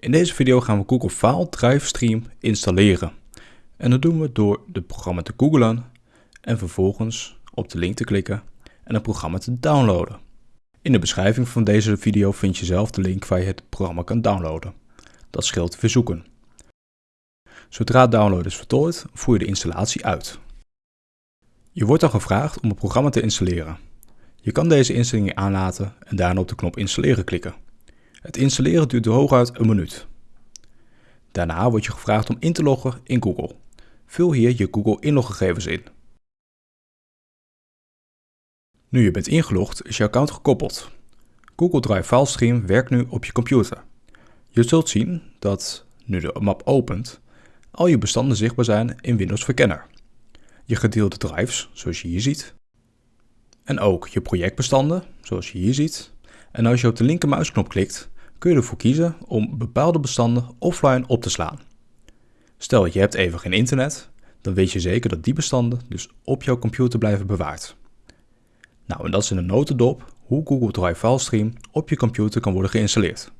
In deze video gaan we Google File Drive Stream installeren. En dat doen we door het programma te googlen en vervolgens op de link te klikken en het programma te downloaden. In de beschrijving van deze video vind je zelf de link waar je het programma kan downloaden. Dat scheelt verzoeken. Zodra het download is voltooid, voer je de installatie uit. Je wordt dan gevraagd om het programma te installeren. Je kan deze instellingen aanlaten en daarna op de knop installeren klikken. Het installeren duurt hooguit een minuut. Daarna word je gevraagd om in te loggen in Google. Vul hier je Google inloggegevens in. Nu je bent ingelogd is je account gekoppeld. Google Drive File Stream werkt nu op je computer. Je zult zien dat, nu de map opent, al je bestanden zichtbaar zijn in Windows Verkenner. Je gedeelde drives, zoals je hier ziet. En ook je projectbestanden, zoals je hier ziet. En als je op de linkermuisknop klikt, kun je ervoor kiezen om bepaalde bestanden offline op te slaan. Stel je hebt even geen internet, dan weet je zeker dat die bestanden dus op jouw computer blijven bewaard. Nou, en dat is in een notendop hoe Google Drive File Stream op je computer kan worden geïnstalleerd.